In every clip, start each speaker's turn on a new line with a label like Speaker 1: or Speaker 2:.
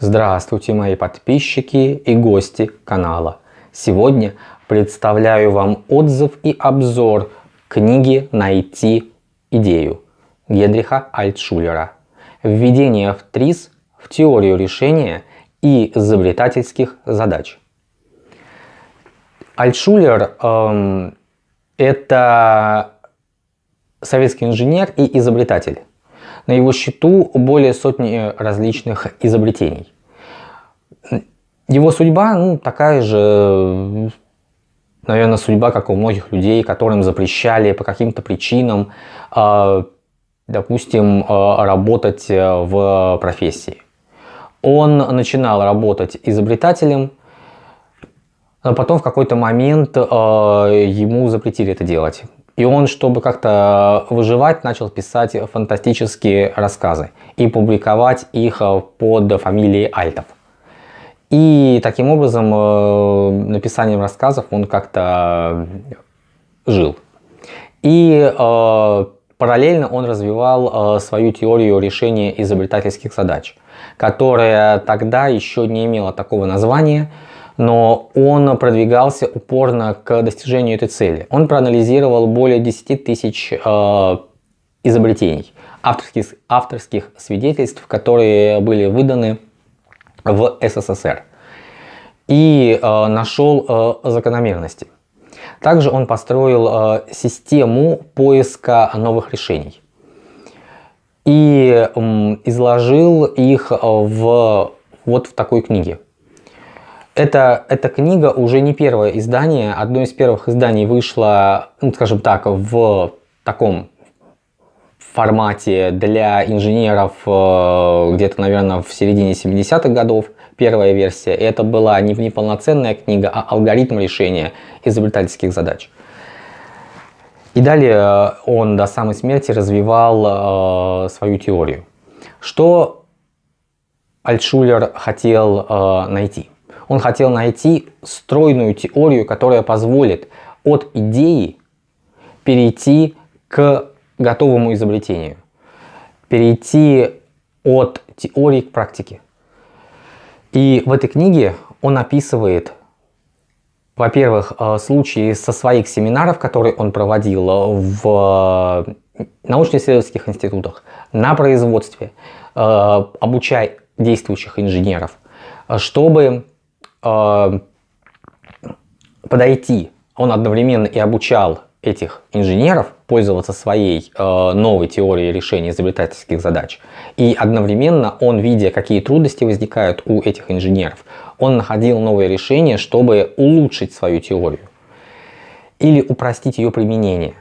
Speaker 1: Здравствуйте мои подписчики и гости канала. Сегодня представляю вам отзыв и обзор книги «Найти идею» Гедриха Альтшулера. Введение в ТРИС в теорию решения и изобретательских задач. Альтшулер эм, это советский инженер и изобретатель. На его счету более сотни различных изобретений. Его судьба ну, такая же, наверное, судьба, как у многих людей, которым запрещали по каким-то причинам, а, допустим, работать в профессии. Он начинал работать изобретателем, но потом в какой-то момент ему запретили это делать. И он, чтобы как-то выживать, начал писать фантастические рассказы и публиковать их э, под фамилией Альтов. И таким образом э, написанием рассказов он как-то жил. И э, параллельно он развивал свою теорию решения изобретательских задач, которая тогда еще не имела такого названия, но он продвигался упорно к достижению этой цели. Он проанализировал более 10 тысяч э, изобретений, авторских, авторских свидетельств, которые были выданы в СССР и э, нашел э, закономерности. Также он построил э, систему поиска новых решений и э, изложил их в, вот в такой книге. Это, эта книга уже не первое издание. Одно из первых изданий вышло, ну, скажем так, в таком формате для инженеров э, где-то, наверное, в середине 70-х годов. Первая версия. И это была не неполноценная книга, а алгоритм решения изобретательских задач. И далее э, он до самой смерти развивал э, свою теорию. Что Альтшулер хотел э, найти? Он хотел найти стройную теорию, которая позволит от идеи перейти к готовому изобретению. Перейти от теории к практике. И в этой книге он описывает, во-первых, э, случаи со своих семинаров, которые он проводил в научно-исследовательских институтах, на производстве, э, обучая действующих инженеров, чтобы э, подойти, он одновременно и обучал этих инженеров пользоваться своей э, новой теорией решения изобретательских задач. И одновременно он, видя, какие трудности возникают у этих инженеров, он находил новые решения, чтобы улучшить свою теорию или упростить ее применение.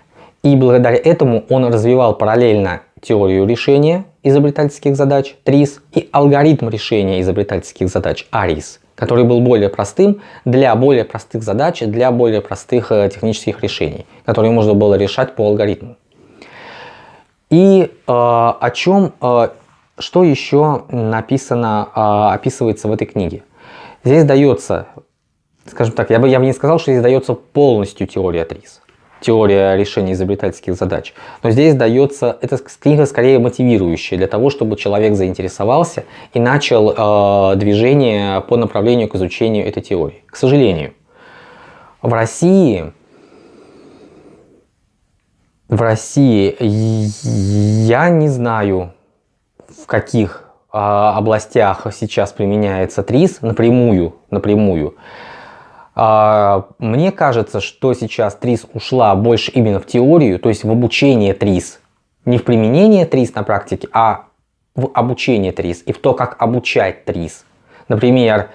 Speaker 1: И благодаря этому он развивал параллельно теорию решения изобретательских задач ТРИС и алгоритм решения изобретательских задач АРИС который был более простым для более простых задач, для более простых э, технических решений, которые можно было решать по алгоритму. И э, о чем, э, что еще написано, э, описывается в этой книге. Здесь дается, скажем так, я бы, я бы не сказал, что здесь дается полностью теория ТРИС теория решения изобретательских задач. Но здесь дается, эта книга скорее мотивирующая для того, чтобы человек заинтересовался и начал э, движение по направлению к изучению этой теории. К сожалению, в России, в России я не знаю, в каких э, областях сейчас применяется ТРИС напрямую, напрямую. А, мне кажется, что сейчас ТРИС ушла больше именно в теорию, то есть в обучение ТРИС. Не в применение ТРИС на практике, а в обучение ТРИС и в то, как обучать ТРИС. Например,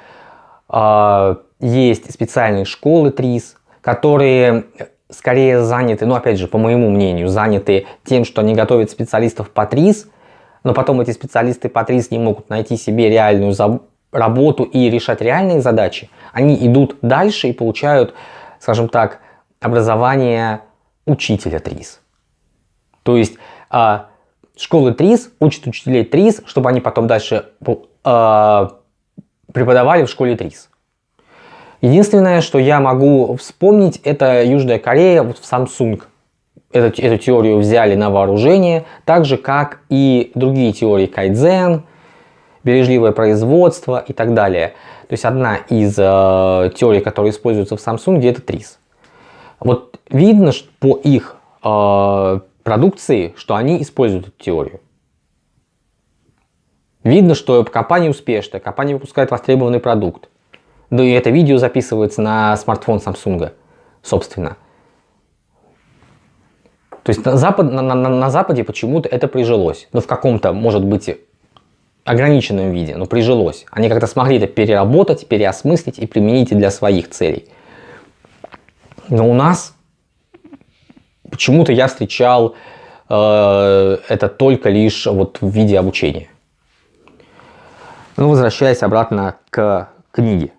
Speaker 1: а, есть специальные школы ТРИС, которые скорее заняты, ну опять же, по моему мнению, заняты тем, что они готовят специалистов по ТРИС, но потом эти специалисты по ТРИС не могут найти себе реальную работу и решать реальные задачи, они идут дальше и получают, скажем так, образование учителя ТРИС. То есть э, школы ТРИС учат учителей ТРИС, чтобы они потом дальше э, преподавали в школе ТРИС. Единственное, что я могу вспомнить, это Южная Корея, вот в Samsung. Эту, эту теорию взяли на вооружение, так же как и другие теории Кайдзен, бережливое производство и так далее. То есть одна из э, теорий, которые используются в Samsung, это ТРИС. Вот видно что по их э, продукции, что они используют эту теорию. Видно, что компания успешная, компания выпускает востребованный продукт. Да и это видео записывается на смартфон Samsung, собственно. То есть на, Запад, на, на, на Западе почему-то это прижилось. Но в каком-то, может быть, ограниченном виде, но прижилось. Они как-то смогли это переработать, переосмыслить и применить для своих целей. Но у нас почему-то я встречал э, это только лишь вот в виде обучения. Ну, возвращаясь обратно к книге.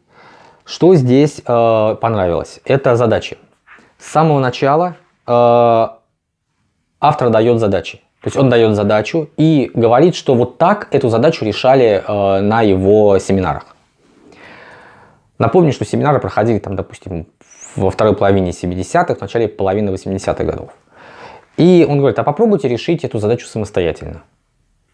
Speaker 1: Что здесь э, понравилось? Это задачи. С самого начала э, автор дает задачи. То есть он дает задачу и говорит, что вот так эту задачу решали э, на его семинарах. Напомню, что семинары проходили там, допустим, во второй половине 70-х, в начале половины 80-х годов. И он говорит, а попробуйте решить эту задачу самостоятельно.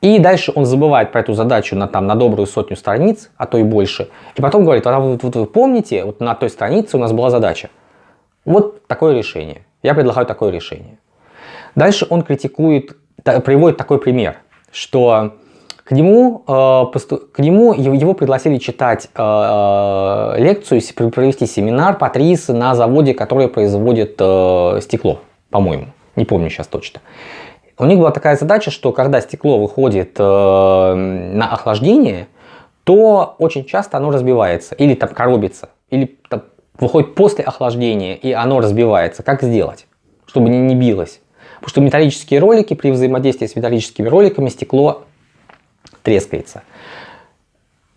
Speaker 1: И дальше он забывает про эту задачу на, там, на добрую сотню страниц, а то и больше. И потом говорит, а вот, вот вы помните, вот на той странице у нас была задача. Вот такое решение. Я предлагаю такое решение. Дальше он критикует, приводит такой пример, что к нему, э, к нему его пригласили читать э, э, лекцию, провести семинар Патрис на заводе, который производит стекло, по-моему. Не помню сейчас точно. У них была такая задача, что когда стекло выходит на охлаждение, то очень часто оно разбивается или там коробится, или там, выходит после охлаждения и оно разбивается. Как сделать, чтобы не, не билось? Потому что металлические ролики, при взаимодействии с металлическими роликами стекло трескается.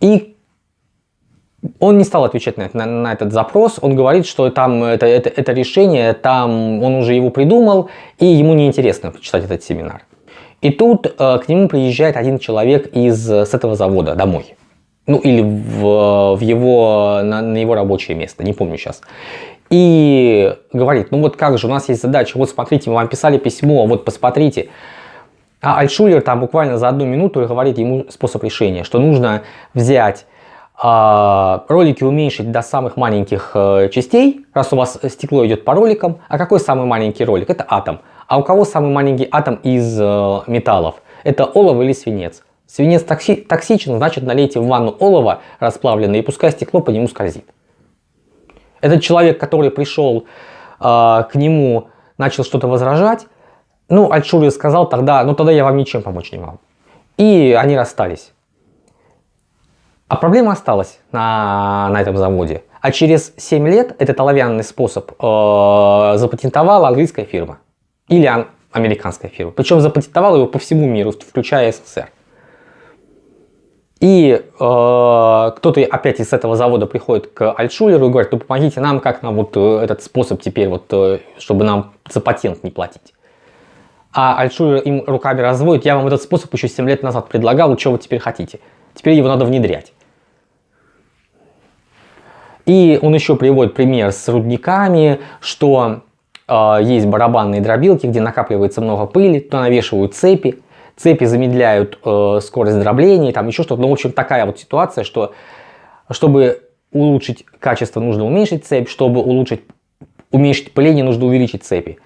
Speaker 1: И он не стал отвечать на, на, на этот запрос, он говорит, что там это, это, это решение, там он уже его придумал, и ему неинтересно читать этот семинар. И тут э, к нему приезжает один человек из, с этого завода домой. Ну или в, в его, на, на его рабочее место, не помню сейчас. И говорит, ну вот как же, у нас есть задача, вот смотрите, мы вам писали письмо, вот посмотрите. А Альтшулер там буквально за одну минуту говорит ему способ решения, что нужно взять а, ролики уменьшить до самых маленьких э, частей, раз у вас стекло идет по роликам. А какой самый маленький ролик? Это атом. А у кого самый маленький атом из э, металлов? Это олово или свинец. Свинец токси токсичен, значит налейте в ванну олово расплавленное и пускай стекло по нему скользит. Этот человек, который пришел э, к нему, начал что-то возражать, ну, Альтшулер сказал тогда, ну тогда я вам ничем помочь не могу. И они расстались. А проблема осталась на, на этом заводе. А через 7 лет этот оловянный способ э, запатентовала английская фирма. Или ан американская фирма. Причем запатентовала его по всему миру, включая СССР. И э, кто-то опять из этого завода приходит к Альтшулеру и говорит, ну помогите нам, как нам вот э, этот способ теперь, вот, э, чтобы нам за патент не платить. А Альтшулер им руками разводит, я вам этот способ еще 7 лет назад предлагал, что вы теперь хотите? Теперь его надо внедрять. И он еще приводит пример с рудниками, что э, есть барабанные дробилки, где накапливается много пыли, туда навешивают цепи, цепи замедляют э, скорость дробления, там еще что-то. Ну, в общем, такая вот ситуация, что чтобы улучшить качество, нужно уменьшить цепь, чтобы улучшить, уменьшить пыление, нужно увеличить цепи.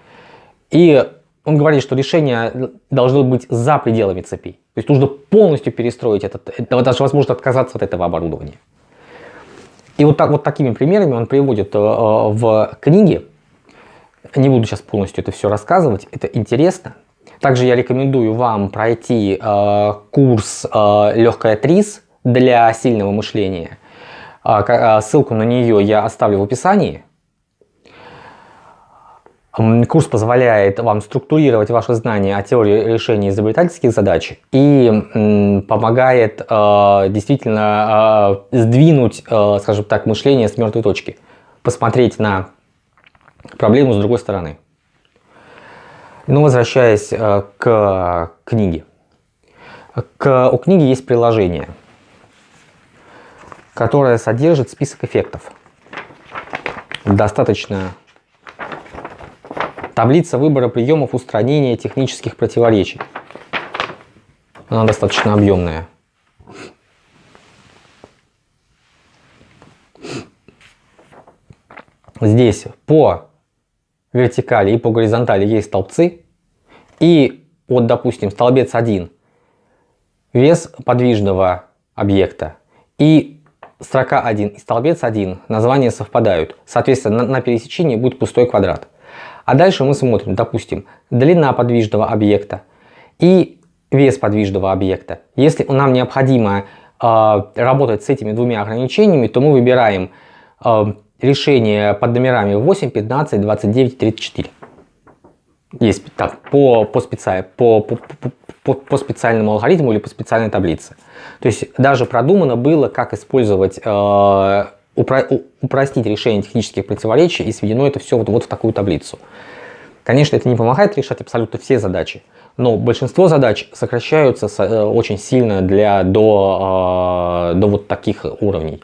Speaker 1: И он говорит, что решение должно быть за пределами цепей. То есть нужно полностью перестроить этот, даже возможно отказаться от этого оборудования. И вот, так, вот такими примерами он приводит э, в книге. Не буду сейчас полностью это все рассказывать, это интересно. Также я рекомендую вам пройти э, курс э, «Легкая ТРИС» для сильного мышления. Э, ссылку на нее я оставлю в описании. Курс позволяет вам структурировать ваши знания о теории решения изобретательских задач и помогает э, действительно э, сдвинуть, э, скажем так, мышление с мертвой точки, посмотреть на проблему с другой стороны. Но возвращаясь э, к книге. К, у книги есть приложение, которое содержит список эффектов. Достаточно таблица выбора приемов устранения технических противоречий. Она достаточно объемная. Здесь по вертикали и по горизонтали есть столбцы. И вот, допустим, столбец 1 вес подвижного объекта и строка 1 и столбец 1 названия совпадают. Соответственно, на, на пересечении будет пустой квадрат. А дальше мы смотрим, допустим, длина подвижного объекта и вес подвижного объекта. Если нам необходимо э, работать с этими двумя ограничениями, то мы выбираем э, решение под номерами 8, 15, 29, 34. Есть так, по, по, специ... по, по, по, по специальному алгоритму или по специальной таблице. То есть даже продумано было, как использовать, э, упро упростить решение технических противоречий и сведено это все вот, вот в такую таблицу. Конечно, это не помогает решать абсолютно все задачи, но большинство задач сокращаются э, очень сильно для, до, э, до вот таких уровней.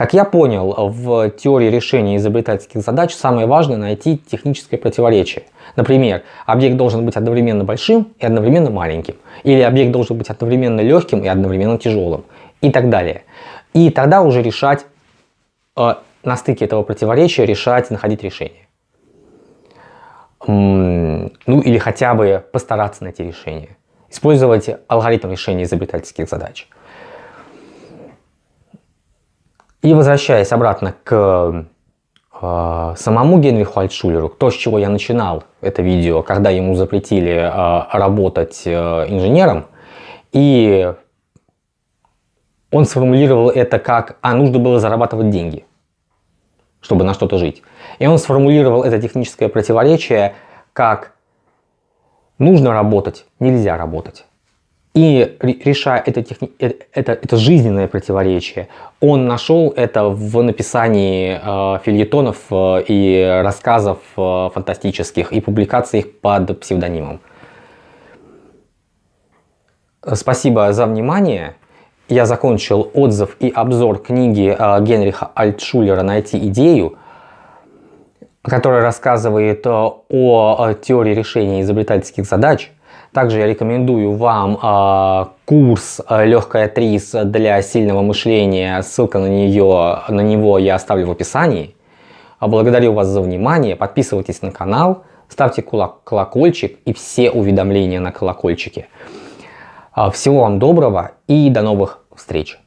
Speaker 1: Как я понял, в теории решения изобретательских задач самое важное найти техническое противоречие. Например, объект должен быть одновременно большим и одновременно маленьким. Или объект должен быть одновременно легким и одновременно тяжелым. И так далее. И тогда уже решать, э, на стыке этого противоречия решать, находить решение. Ну или хотя бы постараться найти решение. Использовать алгоритм решения изобретательских задач. И возвращаясь обратно к э, самому Генриху Альтшулеру, то, с чего я начинал это видео, когда ему запретили э, работать э, инженером, и он сформулировал это как «а нужно было зарабатывать деньги, чтобы на что-то жить». И он сформулировал это техническое противоречие как «нужно работать, нельзя работать». И решая это, техни... Э, это, это жизненное противоречие, он нашел это в написании э, фильетонов э, и рассказов э, фантастических и публикациях под псевдонимом. Спасибо за внимание. Я закончил отзыв и обзор книги э, Генриха Альтшулера «Найти идею», которая рассказывает э, о теории решения изобретательских задач. Также я рекомендую вам э, курс э, «Легкая трис для сильного мышления». Ссылка на, нее, на него я оставлю в описании. Благодарю вас за внимание. Подписывайтесь на канал, ставьте колокольчик и все уведомления на колокольчике. Всего вам доброго и до новых встреч!